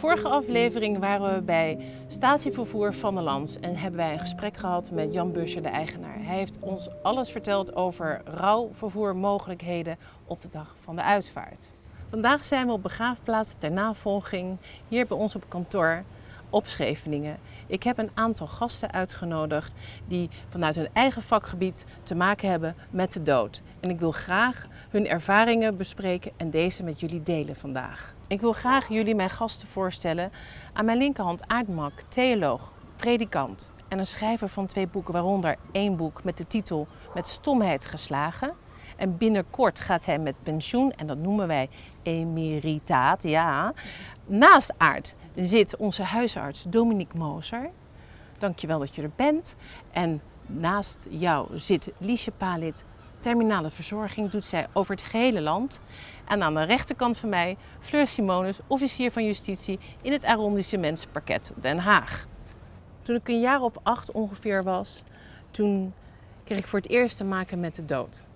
Vorige aflevering waren we bij Statievervoer van der Lans en hebben wij een gesprek gehad met Jan Buscher, de eigenaar. Hij heeft ons alles verteld over rouwvervoermogelijkheden op de dag van de uitvaart. Vandaag zijn we op begraafplaats ter navolging hier bij ons op kantoor op Scheveningen. Ik heb een aantal gasten uitgenodigd die vanuit hun eigen vakgebied te maken hebben met de dood. En ik wil graag hun ervaringen bespreken en deze met jullie delen vandaag. Ik wil graag jullie mijn gasten voorstellen. Aan mijn linkerhand Aardmak, theoloog, predikant en een schrijver van twee boeken, waaronder één boek met de titel Met stomheid geslagen. En binnenkort gaat hij met pensioen en dat noemen wij emeritaat, ja. Naast Aard zit onze huisarts Dominique Moser. Dankjewel dat je er bent. En naast jou zit Liesje Palit, terminale verzorging doet zij over het gehele land. En aan de rechterkant van mij Fleur Simonus, officier van justitie in het arrondissementsparket Den Haag. Toen ik een jaar of acht ongeveer was, toen kreeg ik voor het eerst te maken met de dood.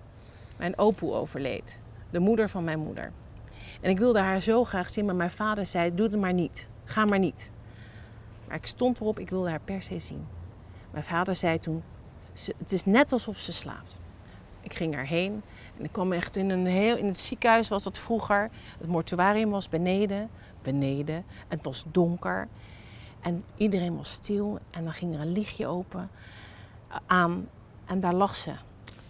Mijn opoe overleed, de moeder van mijn moeder. En ik wilde haar zo graag zien, maar mijn vader zei, doe het maar niet, ga maar niet. Maar ik stond erop, ik wilde haar per se zien. Mijn vader zei toen, het is net alsof ze slaapt. Ik ging erheen en ik kwam echt in een heel, in het ziekenhuis was dat vroeger. Het mortuarium was beneden, beneden. Het was donker en iedereen was stil en dan ging er een lichtje open eh, aan en daar lag ze.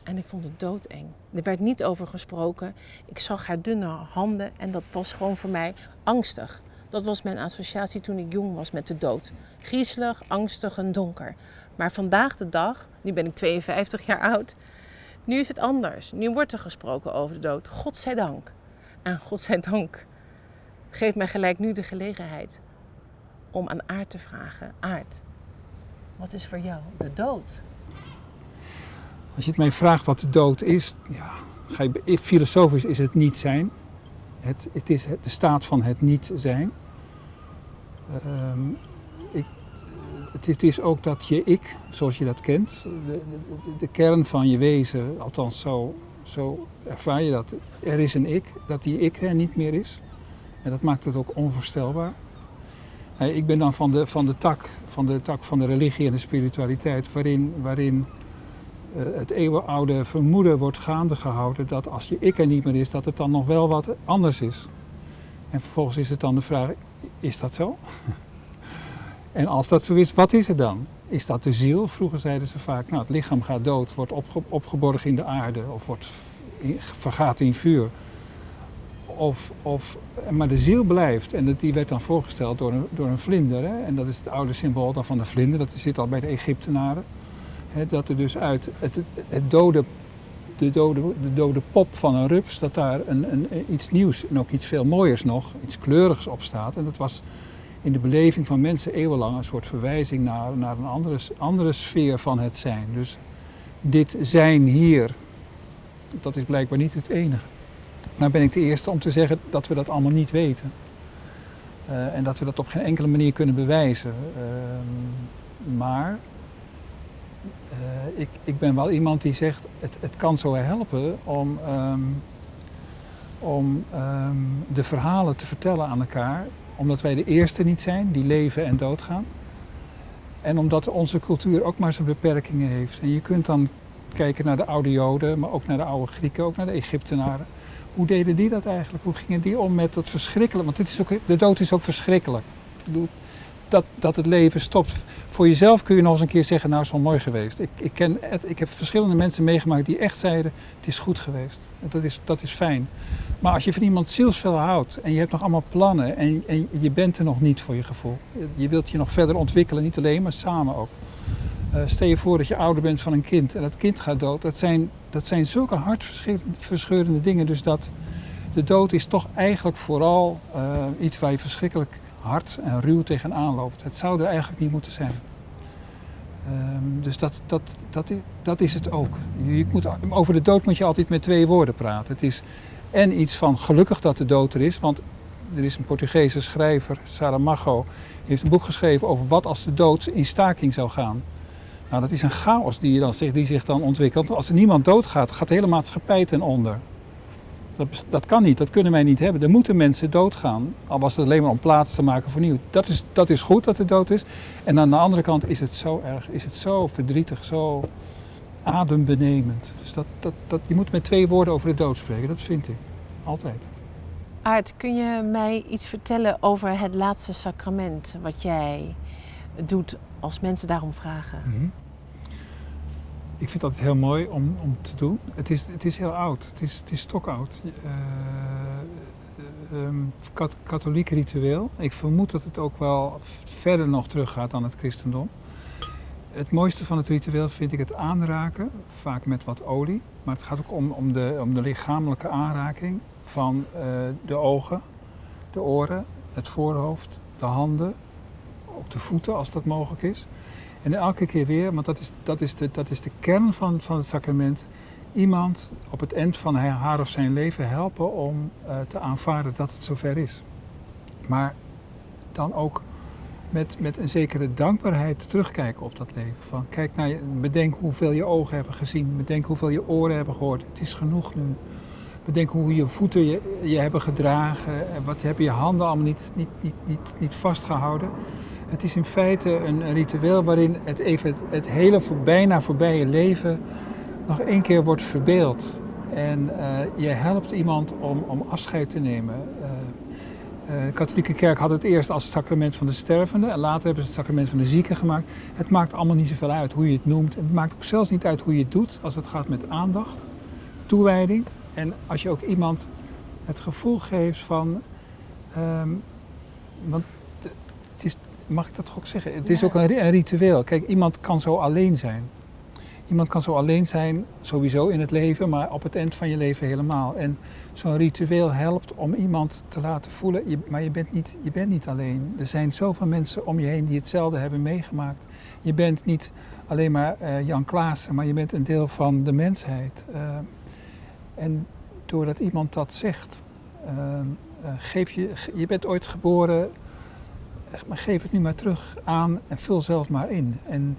En ik vond het doodeng. Er werd niet over gesproken. Ik zag haar dunne handen en dat was gewoon voor mij angstig. Dat was mijn associatie toen ik jong was met de dood. Griezelig, angstig en donker. Maar vandaag de dag, nu ben ik 52 jaar oud, nu is het anders. Nu wordt er gesproken over de dood. Godzijdank. En godzijdank geeft mij gelijk nu de gelegenheid om aan Aard te vragen. Aard, wat is voor jou de dood? Als je het mij vraagt wat de dood is, ja, ga je, filosofisch is het niet zijn. Het, het is de staat van het niet zijn. Um, ik, het, is ook dat je ik, zoals je dat kent, de, de, kern van je wezen, althans zo, zo ervaar je dat. Er is een ik, dat die ik er niet meer is. En dat maakt het ook onvoorstelbaar. Ik ben dan van de, van de, tak, van de tak van de religie en de spiritualiteit, waarin, waarin het eeuwenoude vermoeden wordt gaande gehouden dat als je ik er niet meer is, dat het dan nog wel wat anders is. En vervolgens is het dan de vraag, is dat zo? en als dat zo is, wat is het dan? Is dat de ziel? Vroeger zeiden ze vaak, nou het lichaam gaat dood, wordt opgeborgen in de aarde of wordt, vergaat in vuur. Of, of, maar de ziel blijft en die werd dan voorgesteld door een, door een vlinder. Hè? En dat is het oude symbool dan van de vlinder, dat zit al bij de Egyptenaren dat er dus uit het, het dode, de, dode, de dode pop van een rups, dat daar een, een, iets nieuws en ook iets veel mooiers nog, iets kleurigs op staat. En dat was in de beleving van mensen eeuwenlang een soort verwijzing naar, naar een andere, andere sfeer van het zijn. Dus dit zijn hier, dat is blijkbaar niet het enige. Maar ben ik de eerste om te zeggen dat we dat allemaal niet weten. Uh, en dat we dat op geen enkele manier kunnen bewijzen. Uh, maar uh, ik, ik ben wel iemand die zegt, het, het kan zo helpen om, um, om um, de verhalen te vertellen aan elkaar. Omdat wij de eerste niet zijn die leven en doodgaan. En omdat onze cultuur ook maar zijn beperkingen heeft. En je kunt dan kijken naar de oude Joden, maar ook naar de oude Grieken, ook naar de Egyptenaren. Hoe deden die dat eigenlijk? Hoe gingen die om met dat verschrikkelijk? Want dit is ook, de dood is ook verschrikkelijk. Dat, dat het leven stopt. Voor jezelf kun je nog eens een keer zeggen, nou is wel mooi geweest. Ik, ik, ken ik heb verschillende mensen meegemaakt die echt zeiden, het is goed geweest. Dat is, dat is fijn. Maar als je van iemand zielsvel houdt en je hebt nog allemaal plannen en, en je bent er nog niet voor je gevoel. Je wilt je nog verder ontwikkelen, niet alleen, maar samen ook. Uh, stel je voor dat je ouder bent van een kind en dat kind gaat dood. Dat zijn, dat zijn zulke hartverscheurende dingen. Dus dat de dood is toch eigenlijk vooral uh, iets waar je verschrikkelijk hard en ruw tegenaan loopt. Het zou er eigenlijk niet moeten zijn. Um, dus dat, dat, dat, dat is het ook. Je moet, over de dood moet je altijd met twee woorden praten. Het is en iets van gelukkig dat de dood er is, want Er is een Portugese schrijver, Saramago, heeft een boek geschreven over wat als de dood in staking zou gaan. Nou, dat is een chaos die, je dan, die zich dan ontwikkelt. Als er niemand doodgaat, gaat de hele maatschappij ten onder. Dat, dat kan niet, dat kunnen wij niet hebben. Er moeten mensen doodgaan, al was het alleen maar om plaats te maken voor nieuw. Dat is, dat is goed dat er dood is. En aan de andere kant is het zo erg, is het zo verdrietig, zo adembenemend. Dus dat, dat, dat, je moet met twee woorden over de dood spreken, dat vind ik. Altijd. Aart, kun je mij iets vertellen over het laatste sacrament wat jij doet als mensen daarom vragen? Mhm. Ik vind dat heel mooi om, om te doen. Het is, het is heel oud, het is, het is stokoud. Uh, um, katholiek ritueel. Ik vermoed dat het ook wel verder nog teruggaat dan het christendom. Het mooiste van het ritueel vind ik het aanraken, vaak met wat olie. Maar het gaat ook om, om, de, om de lichamelijke aanraking van uh, de ogen, de oren, het voorhoofd, de handen, ook de voeten als dat mogelijk is. En elke keer weer, want dat is, dat is, de, dat is de kern van, van het sacrament, iemand op het eind van haar of zijn leven helpen om uh, te aanvaarden dat het zover is. Maar dan ook met, met een zekere dankbaarheid terugkijken op dat leven. Van, kijk naar je, bedenk hoeveel je ogen hebben gezien, bedenk hoeveel je oren hebben gehoord. Het is genoeg nu. Bedenk hoe je voeten je, hebben gedragen, en wat hebben je handen allemaal niet, niet, niet, niet, niet vastgehouden. Het is in feite een, ritueel waarin het, even, het, hele bijna voorbije leven nog één keer wordt verbeeld. En uh, je helpt iemand om, om afscheid te nemen. Uh, uh, de katholieke kerk had het eerst als het sacrament van de stervende en later hebben ze het sacrament van de zieken gemaakt. Het maakt allemaal niet zoveel uit hoe je het noemt. Het maakt ook zelfs niet uit hoe je het doet als het gaat met aandacht, toewijding. En als je ook iemand het gevoel geeft van. Um, want het is, mag ik dat toch ook zeggen? Het is ook een, een, ritueel. Kijk, iemand kan zo alleen zijn. Iemand kan zo alleen zijn, sowieso in het leven, maar op het eind van je leven helemaal. En zo'n ritueel helpt om iemand te laten voelen, je, maar je bent, niet, je bent niet alleen. Er zijn zoveel mensen om je heen die hetzelfde hebben meegemaakt. Je bent niet alleen maar uh, Jan Klaassen, maar je bent een deel van de mensheid. Uh, en doordat iemand dat zegt, uh, geef je, je bent ooit geboren, maar geef het nu maar terug aan en vul zelf maar in. En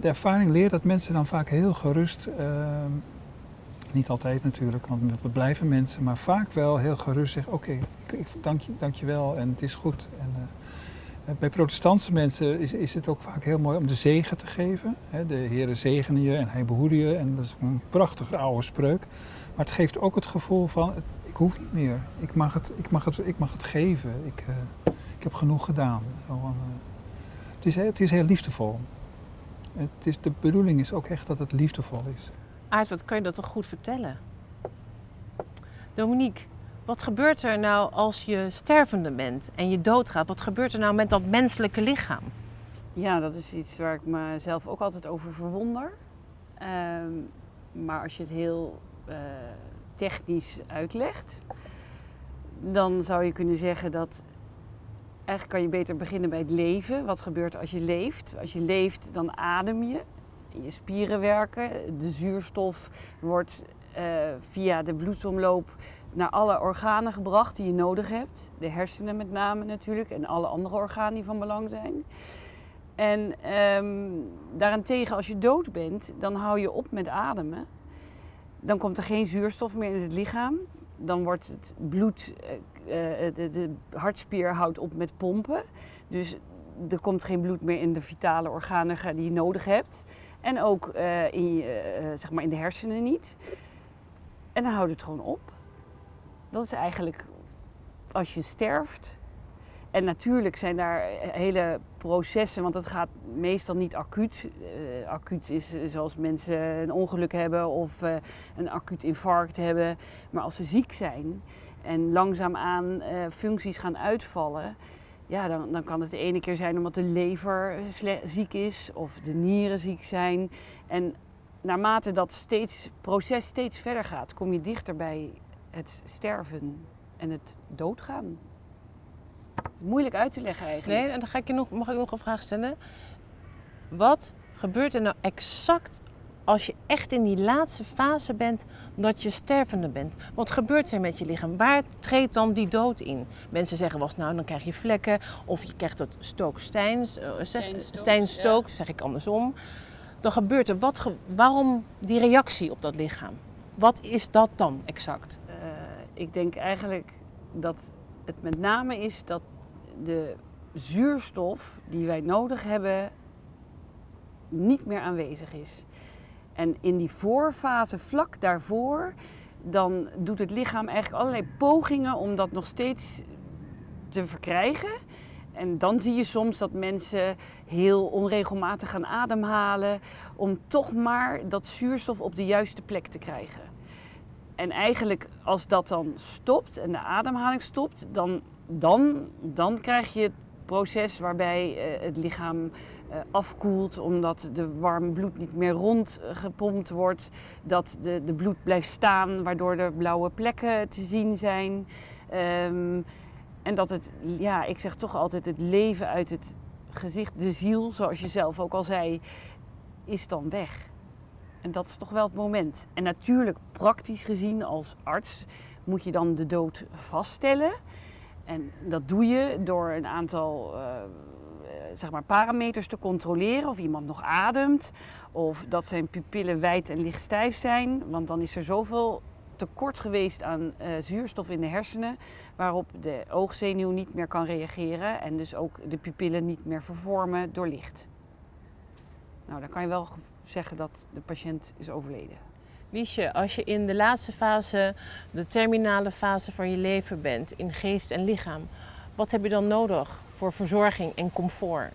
de ervaring leert dat mensen dan vaak heel gerust, ehm, niet altijd natuurlijk, want we blijven mensen, maar vaak wel heel gerust zeggen: Oké, dank, je, dank je wel en het is goed. En, uh, bij protestantse mensen is, is het ook vaak heel mooi om de zegen te geven. de Heere zegene je en hij behoede je. En dat is een prachtige oude spreuk. Maar het geeft ook het gevoel van, ik hoef niet meer. Ik mag het, ik mag het, ik mag het geven. Ik, uh, ik heb genoeg gedaan. Zo, uh, het, is, het is heel liefdevol. Het is, de bedoeling is ook echt dat het liefdevol is. Aard, wat kan je dat toch goed vertellen? Dominique, wat gebeurt er nou als je stervende bent en je doodgaat? Wat gebeurt er nou met dat menselijke lichaam? Ja, dat is iets waar ik mezelf ook altijd over verwonder. Um, maar als je het heel uh, technisch uitlegt, dan zou je kunnen zeggen dat eigenlijk kan je beter beginnen bij het leven. Wat gebeurt als je leeft? Als je leeft, dan adem je. Je spieren werken. De zuurstof wordt uh, via de bloedsomloop naar alle organen gebracht die je nodig hebt. De hersenen met name natuurlijk en alle andere organen die van belang zijn. En um, daarentegen, als je dood bent, dan hou je op met ademen. Dan komt er geen zuurstof meer in het lichaam. Dan wordt het bloed, uh, de, de, hartspier houdt op met pompen. Dus er komt geen bloed meer in de vitale organen die je nodig hebt. En ook uh, in, je, zeg maar in de hersenen niet. En dan houdt het gewoon op. Dat is eigenlijk als je sterft. En natuurlijk zijn daar hele processen, want het gaat meestal niet acuut. Acuut is zoals mensen een ongeluk hebben of een acuut infarct hebben. Maar als ze ziek zijn en langzaamaan uh, functies gaan uitvallen, ja, dan, dan kan het de ene keer zijn omdat de lever ziek is of de nieren ziek zijn. En naarmate dat steeds, proces steeds verder gaat, kom je dichter bij het sterven en het doodgaan. Is moeilijk uit te leggen eigenlijk. Nee, en dan ga ik je nog, mag ik nog een vraag stellen. Wat gebeurt er nou exact als je echt in die laatste fase bent dat je stervende bent. Wat gebeurt er met je lichaam? Waar treedt dan die dood in? Mensen zeggen wel eens, nou dan krijg je vlekken of je krijgt het stooksteins, uh, zeg, stijnstook, zeg ik andersom. Dan gebeurt er, wat waarom die reactie op dat lichaam? Wat is dat dan exact? Uh, ik denk eigenlijk dat het met name is dat de zuurstof die wij nodig hebben niet meer aanwezig is. En in die voorfase, vlak daarvoor, dan doet het lichaam eigenlijk allerlei pogingen om dat nog steeds te verkrijgen. En dan zie je soms dat mensen heel onregelmatig gaan ademhalen om toch maar dat zuurstof op de juiste plek te krijgen. En eigenlijk als dat dan stopt en de ademhaling stopt, dan, dan, dan krijg je het proces waarbij eh, het lichaam eh, afkoelt omdat de warme bloed niet meer rondgepompt wordt. Dat de, de bloed blijft staan waardoor er blauwe plekken te zien zijn. Ehm, en dat het, ja, ik zeg toch altijd, het leven uit het gezicht, de ziel, zoals je zelf ook al zei, is dan weg. En dat is toch wel het moment. En natuurlijk, praktisch gezien als arts, moet je dan de dood vaststellen. En dat doe je door een aantal uh, zeg maar parameters te controleren. Of iemand nog ademt. Of dat zijn pupillen wijd en lichtstijf zijn. Want dan is er zoveel tekort geweest aan uh, zuurstof in de hersenen. Waarop de oogzenuw niet meer kan reageren. En dus ook de pupillen niet meer vervormen door licht. Nou, dan kan je wel zeggen dat de patiënt is overleden. Liesje, als je in de laatste fase, de terminale fase van je leven bent, in geest en lichaam, wat heb je dan nodig voor verzorging en comfort?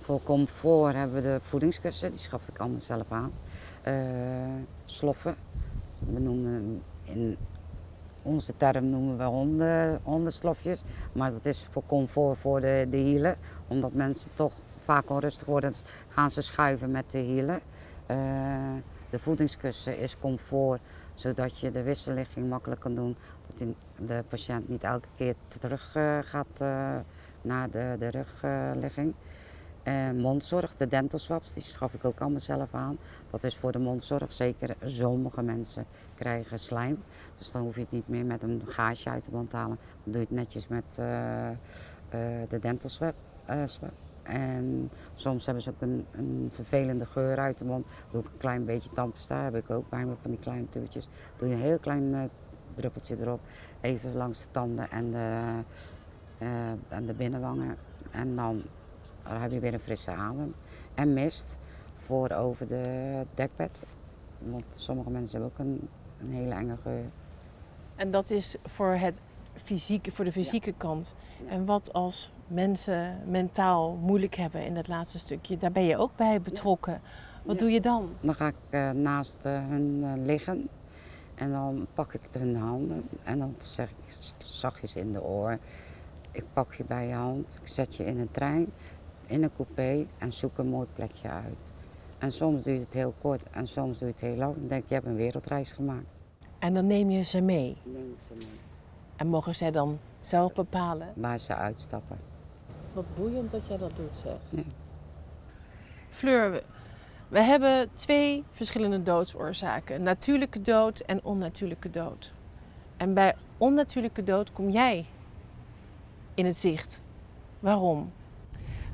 Voor comfort hebben we de voedingskussen, die schaf ik allemaal zelf aan. Uh, sloffen, we noemen in onze term noemen we honden, hondenslofjes, maar dat is voor comfort voor de, de hielen, omdat mensen toch vaak onrustig worden, gaan ze schuiven met de hielen. Uh, de voedingskussen is comfort, zodat je de wisselligging makkelijk kan doen. Dat de patiënt niet elke keer terug uh, gaat uh, naar de, de rugligging. Uh, mondzorg, de dental swaps, die schaf ik ook allemaal zelf aan. Dat is voor de mondzorg zeker. Sommige mensen krijgen slijm. Dus dan hoef je het niet meer met een gaasje uit de mond te halen. Dan doe je het netjes met de dental swap. En soms hebben ze ook een, vervelende geur uit de mond. Doe ik een klein beetje tandpasta, heb ik ook bij me van die kleine tuurtjes. Doe je een heel klein uh, druppeltje erop, even langs de tanden en de, uh, en de binnenwangen. En dan heb je weer een frisse adem. En mist voor over de dekbed. Want sommige mensen hebben ook een, een hele enge geur. En dat is voor, het fysieke, voor de fysieke kant. En wat als mensen mentaal moeilijk hebben in dat laatste stukje. Daar ben je ook bij betrokken. Wat doe je dan? Dan ga ik uh, naast uh, hun uh, liggen en dan pak ik hun handen en dan zeg ik zachtjes in de oor. Ik pak je bij je hand, ik zet je in een trein, in een coupé en zoek een mooi plekje uit. En soms duurt het heel kort en soms duurt het heel lang. Dan denk je, je hebt een wereldreis gemaakt. En dan neem je ze mee? Neem ze mee. En mogen zij dan zelf bepalen? Waar ze uitstappen. Wat boeiend dat jij dat doet, zeg. Ja. Fleur, we hebben twee verschillende doodsoorzaken: natuurlijke dood en onnatuurlijke dood. En bij onnatuurlijke dood kom jij in het zicht. Waarom?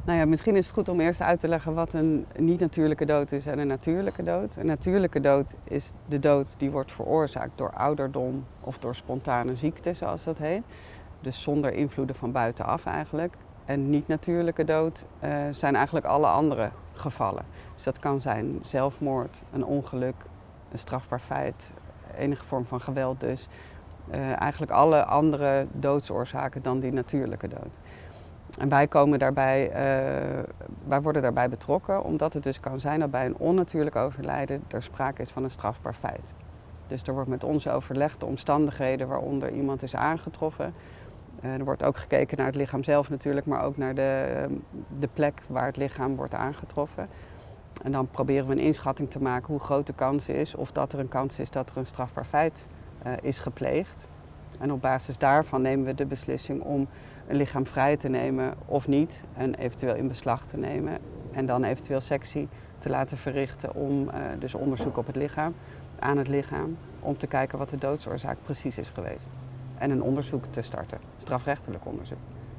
Nou ja, misschien is het goed om eerst uit te leggen wat een niet-natuurlijke dood is en een natuurlijke dood. Een natuurlijke dood is de dood die wordt veroorzaakt door ouderdom of door spontane ziekte, zoals dat heet. Dus zonder invloeden van buitenaf eigenlijk. En niet-natuurlijke dood uh, zijn eigenlijk alle andere gevallen. Dus dat kan zijn zelfmoord, een ongeluk, een strafbaar feit, enige vorm van geweld dus. Uh, eigenlijk alle andere doodsoorzaken dan die natuurlijke dood. En wij komen daarbij, uh, wij worden daarbij betrokken omdat het dus kan zijn dat bij een onnatuurlijk overlijden er sprake is van een strafbaar feit. Dus er wordt met ons overlegd de omstandigheden waaronder iemand is aangetroffen. Uh, er wordt ook gekeken naar het lichaam zelf natuurlijk, maar ook naar de, de plek waar het lichaam wordt aangetroffen. En dan proberen we een inschatting te maken hoe groot de kans is of dat er een kans is dat er een strafbaar feit uh, is gepleegd. En op basis daarvan nemen we de beslissing om een lichaam vrij te nemen of niet en eventueel in beslag te nemen en dan eventueel sectie te laten verrichten om eh, dus onderzoek op het lichaam, aan het lichaam, om te kijken wat de doodsoorzaak precies is geweest. En een onderzoek te starten, strafrechtelijk onderzoek.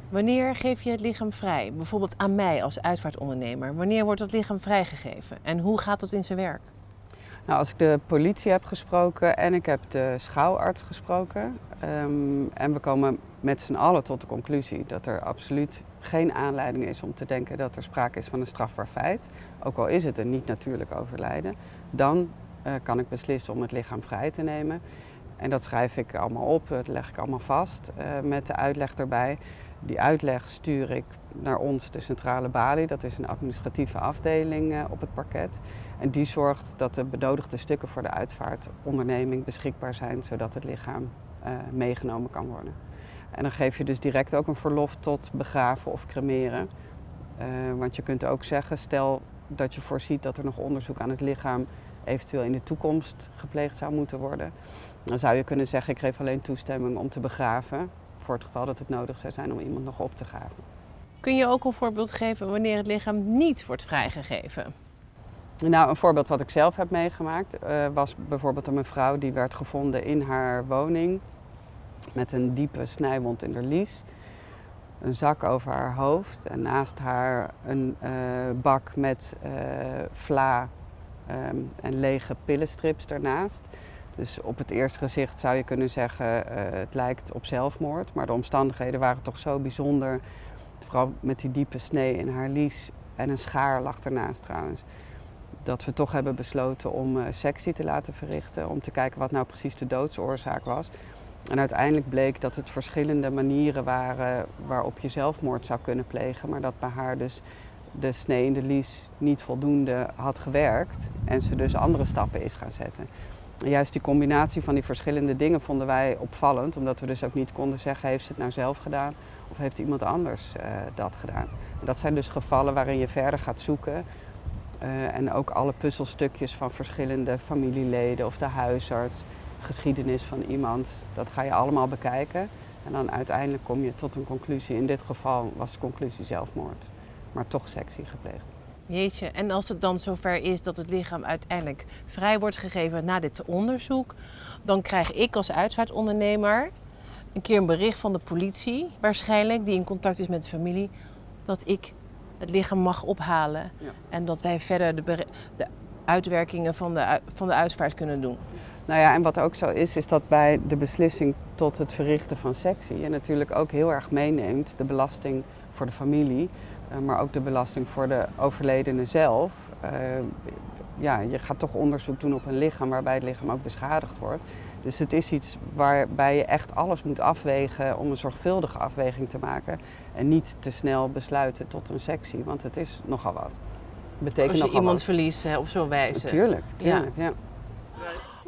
Wanneer geef je het lichaam vrij? Bijvoorbeeld aan mij als uitvaartondernemer. Wanneer wordt het lichaam vrijgegeven? En hoe gaat dat in zijn werk? Nou, als ik de politie heb gesproken en ik heb de schouwarts gesproken. ehm, en we komen met z'n allen tot de conclusie dat er absoluut geen aanleiding is om te denken dat er sprake is van een strafbaar feit. Ook al is het een niet-natuurlijk overlijden. Dan eh, kan ik beslissen om het lichaam vrij te nemen. En dat schrijf ik allemaal op, dat leg ik allemaal vast eh, met de uitleg erbij. Die uitleg stuur ik naar ons, de centrale balie. Dat is een administratieve afdeling eh, op het parket. En die zorgt dat de benodigde stukken voor de uitvaartonderneming beschikbaar zijn, zodat het lichaam eh, meegenomen kan worden. En dan geef je dus direct ook een verlof tot begraven of cremeren. Eh, want je kunt ook zeggen, stel dat je voorziet dat er nog onderzoek aan het lichaam eventueel in de toekomst gepleegd zou moeten worden. Dan zou je kunnen zeggen, ik geef alleen toestemming om te begraven, voor het geval dat het nodig zou zijn om iemand nog op te graven. Kun je ook een voorbeeld geven wanneer het lichaam niet wordt vrijgegeven? Nou, een voorbeeld wat ik zelf heb meegemaakt eh, was bijvoorbeeld een mevrouw die werd gevonden in haar woning met een diepe snijwond in haar lies. Een zak over haar hoofd en naast haar een eh, bak met eh, vla ehm, en lege pillenstrips daarnaast. Dus op het eerste gezicht zou je kunnen zeggen het lijkt op zelfmoord, maar de omstandigheden waren toch zo bijzonder. Vooral met die diepe snee in haar lies en een schaar lag ernaast trouwens dat we toch hebben besloten om uh, sectie te laten verrichten. Om te kijken wat nou precies de doodsoorzaak was. En uiteindelijk bleek dat het verschillende manieren waren waarop je zelfmoord zou kunnen plegen. Maar dat bij haar dus de snee in de lies niet voldoende had gewerkt. En ze dus andere stappen is gaan zetten. En juist die combinatie van die verschillende dingen vonden wij opvallend. Omdat we dus ook niet konden zeggen, heeft ze het nou zelf gedaan? Of heeft iemand anders uh, dat gedaan? En dat zijn dus gevallen waarin je verder gaat zoeken. Uh, en ook alle puzzelstukjes van verschillende familieleden of de huisarts, geschiedenis van iemand, dat ga je allemaal bekijken. En dan uiteindelijk kom je tot een conclusie. In dit geval was de conclusie zelfmoord, maar toch sectie gepleegd. Jeetje, en als het dan zover is dat het lichaam uiteindelijk vrij wordt gegeven na dit onderzoek, dan krijg ik als uitvaartondernemer een keer een bericht van de politie, waarschijnlijk, die in contact is met de familie, dat ik het lichaam mag ophalen. Ja. En dat wij verder de, de uitwerkingen van de, van de uitvaart kunnen doen. Nou ja, en wat ook zo is, is dat bij de beslissing tot het verrichten van sectie je natuurlijk ook heel erg meeneemt de belasting voor de familie, uh, maar ook de belasting voor de overledene zelf. Uh, ja, je gaat toch onderzoek doen op een lichaam waarbij het lichaam ook beschadigd wordt. Dus het is iets waarbij je echt alles moet afwegen om een zorgvuldige afweging te maken. En niet te snel besluiten tot een sectie, want het is nogal wat. Betekent Als je nogal iemand wat. verliest hè, op zo'n wijze. Tuurlijk, tuurlijk, ja.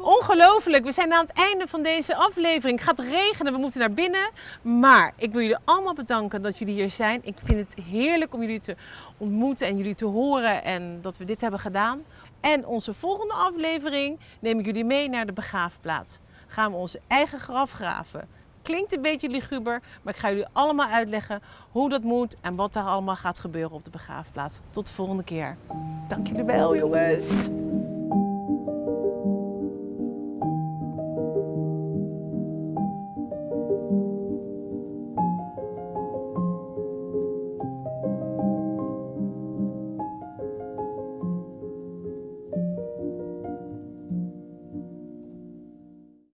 Ongelooflijk, we zijn aan het einde van deze aflevering. Het gaat regenen, we moeten naar binnen. Maar ik wil jullie allemaal bedanken dat jullie hier zijn. Ik vind het heerlijk om jullie te ontmoeten en jullie te horen en dat we dit hebben gedaan. En onze volgende aflevering neem ik jullie mee naar de begraafplaats. Gaan we onze eigen graf graven. Klinkt een beetje liguber, maar ik ga jullie allemaal uitleggen hoe dat moet en wat daar allemaal gaat gebeuren op de begraafplaats. Tot de volgende keer. Dank jullie wel, jongens.